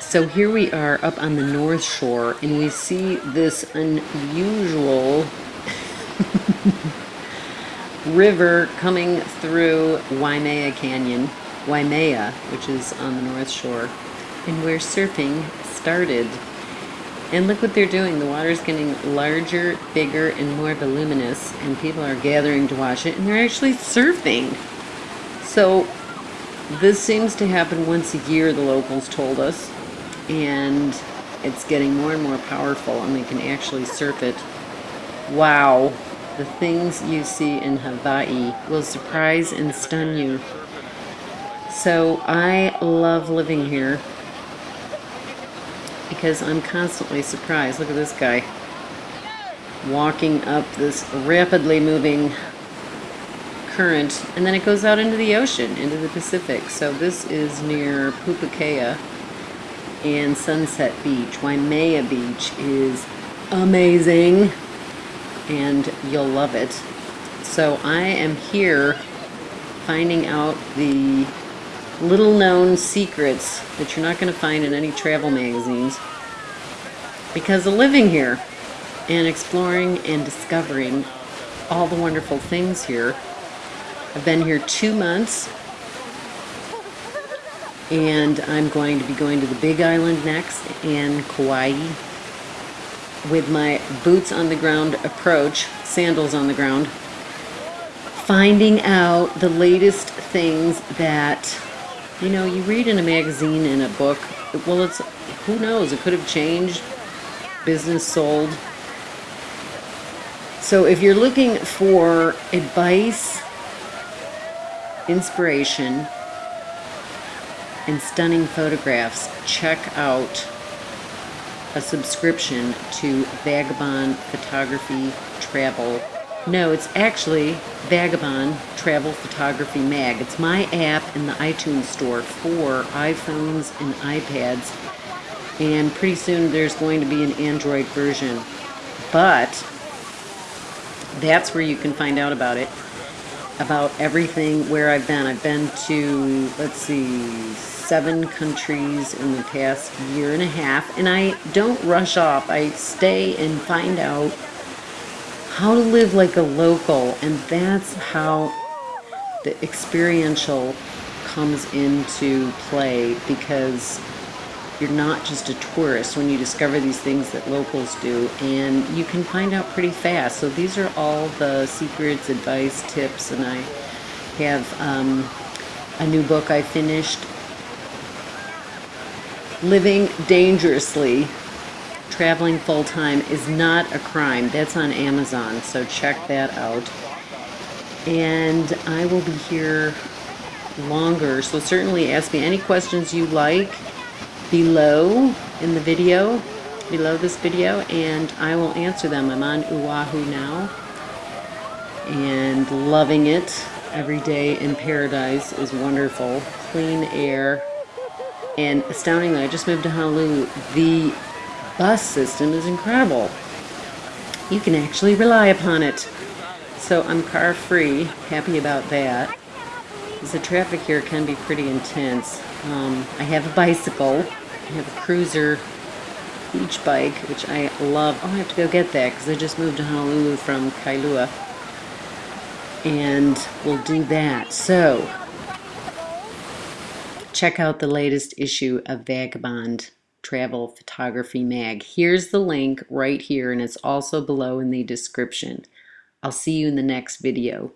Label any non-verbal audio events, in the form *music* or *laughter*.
So here we are up on the North Shore, and we see this unusual *laughs* river coming through Waimea Canyon, Waimea, which is on the North Shore, and where surfing started. And look what they're doing. The water's getting larger, bigger, and more voluminous, and people are gathering to watch it, and they're actually surfing. So this seems to happen once a year, the locals told us, and it's getting more and more powerful, and we can actually surf it. Wow, the things you see in Hawaii will surprise and stun you. So I love living here because I'm constantly surprised. Look at this guy walking up this rapidly moving current and then it goes out into the ocean, into the Pacific. So this is near Pupukea and Sunset Beach. Waimea Beach is amazing and you'll love it. So I am here finding out the little known secrets that you're not going to find in any travel magazines because of living here and exploring and discovering all the wonderful things here. I've been here two months and I'm going to be going to the Big Island next and Kauai with my boots on the ground approach, sandals on the ground, finding out the latest things that, you know, you read in a magazine, in a book, well, it's, who knows, it could have changed, business sold. So if you're looking for advice, inspiration, and stunning photographs, check out a subscription to Vagabond Photography Travel. No, it's actually Vagabond Travel Photography Mag. It's my app in the iTunes store for iPhones and iPads. And pretty soon there's going to be an Android version. But that's where you can find out about it. About everything where I've been. I've been to, let's see, seven countries in the past year and a half, and I don't rush off. I stay and find out how to live like a local, and that's how the experiential comes into play because you're not just a tourist when you discover these things that locals do and you can find out pretty fast so these are all the secrets advice tips and I have um, a new book I finished living dangerously, traveling full time is not a crime. That's on Amazon, so check that out. And I will be here longer, so certainly ask me any questions you like below in the video, below this video, and I will answer them. I'm on Oahu now and loving it. Every day in paradise is wonderful. Clean air, and astoundingly, I just moved to Honolulu. The bus system is incredible. You can actually rely upon it. So I'm car free, happy about that. The traffic here can be pretty intense. Um, I have a bicycle. I have a cruiser beach bike, which I love. Oh, I have to go get that because I just moved to Honolulu from Kailua. And we'll do that. So, check out the latest issue of Vagabond Travel Photography Mag. Here's the link right here, and it's also below in the description. I'll see you in the next video.